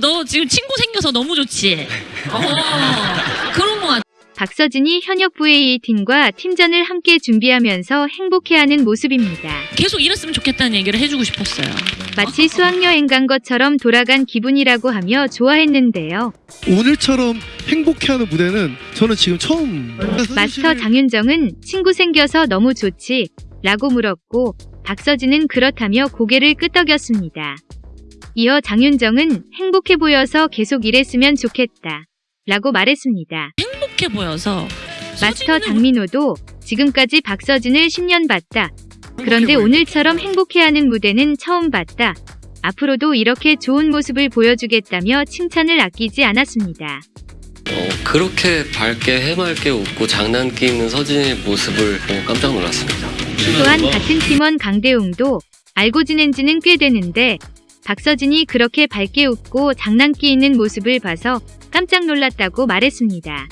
너 지금 친구 생겨서 너무 좋지? 어, 그런 거 같아. 박서진이 현역 VA 팀과 팀전을 함께 준비하면서 행복해하는 모습입니다. 계속 이랬으면 좋겠다는 얘기를 해주고 싶었어요. 마치 수학여행 간 것처럼 돌아간 기분이라고 하며 좋아했는데요. 오늘처럼 행복해하는 무대는 저는 지금 처음. 마스터 장윤정은 친구 생겨서 너무 좋지? 라고 물었고 박서진은 그렇다며 고개를 끄덕였습니다. 이어 장윤정은 행복해 보여서 계속 이랬으면 좋겠다. 라고 말했습니다. 행복해 보여서. 마스터 장민호도 지금까지 박서진을 10년 봤다. 그런데 오늘처럼 행복해하는 무대는 처음 봤다. 앞으로도 이렇게 좋은 모습을 보여주겠다며 칭찬을 아끼지 않았습니다. 어, 그렇게 밝게 해맑게 웃고 장난기 있는 서진의 모습을 보고 깜짝 놀랐습니다. 또한 같은 팀원 강대웅도 알고 지낸 지는 꽤 되는데 박서진이 그렇게 밝게 웃고 장난기 있는 모습을 봐서 깜짝 놀랐다고 말했습니다.